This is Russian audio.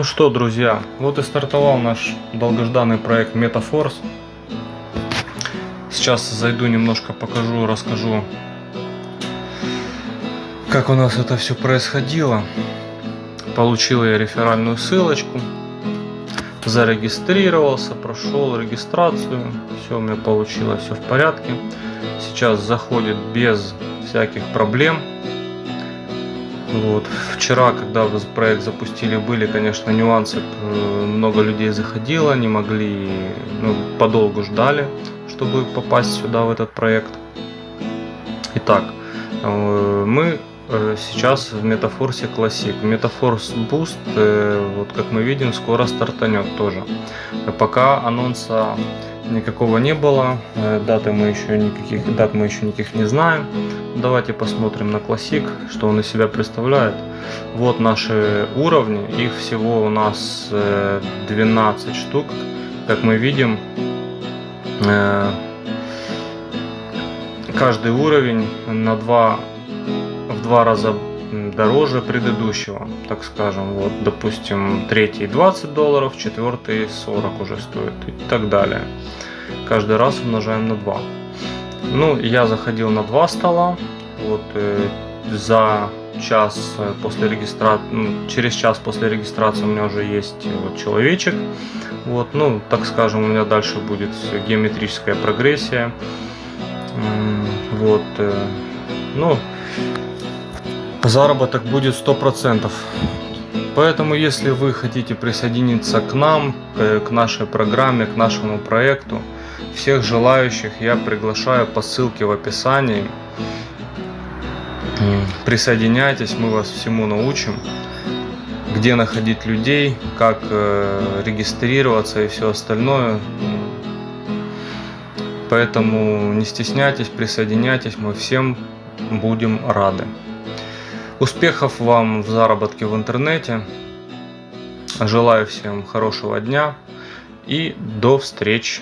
Ну что, друзья, вот и стартовал наш долгожданный проект MetaForce. Сейчас зайду немножко покажу, расскажу, как у нас это все происходило. Получил я реферальную ссылочку, зарегистрировался, прошел регистрацию, все у меня получилось, все в порядке. Сейчас заходит без всяких проблем. Вот. Вчера, когда проект запустили, были, конечно, нюансы. Много людей заходило, не могли, ну, подолгу ждали, чтобы попасть сюда, в этот проект. Итак, э, мы э, сейчас в Metaforce Classic. Metaforce Boost, э, вот как мы видим, скоро стартанет тоже. Пока анонса никакого не было, даты мы еще никаких, дат мы еще никаких не знаем. Давайте посмотрим на классик, что он из себя представляет. Вот наши уровни, их всего у нас 12 э, штук. Как мы видим, э, каждый уровень на 2, в два раза дороже предыдущего, так скажем. Вот, допустим, третий 20 долларов, четвертый 40 уже стоит и так далее. Каждый раз умножаем на 2. Ну, я заходил на два стола. Вот э, за час э, после регистрации, ну, через час после регистрации у меня уже есть э, вот человечек. Вот, ну, так скажем, у меня дальше будет геометрическая прогрессия. Вот, э, ну, заработок будет 100%. Поэтому, если вы хотите присоединиться к нам, к нашей программе, к нашему проекту, всех желающих я приглашаю по ссылке в описании. Присоединяйтесь, мы вас всему научим. Где находить людей, как э, регистрироваться и все остальное. Поэтому не стесняйтесь, присоединяйтесь, мы всем будем рады. Успехов вам в заработке в интернете. Желаю всем хорошего дня и до встречи.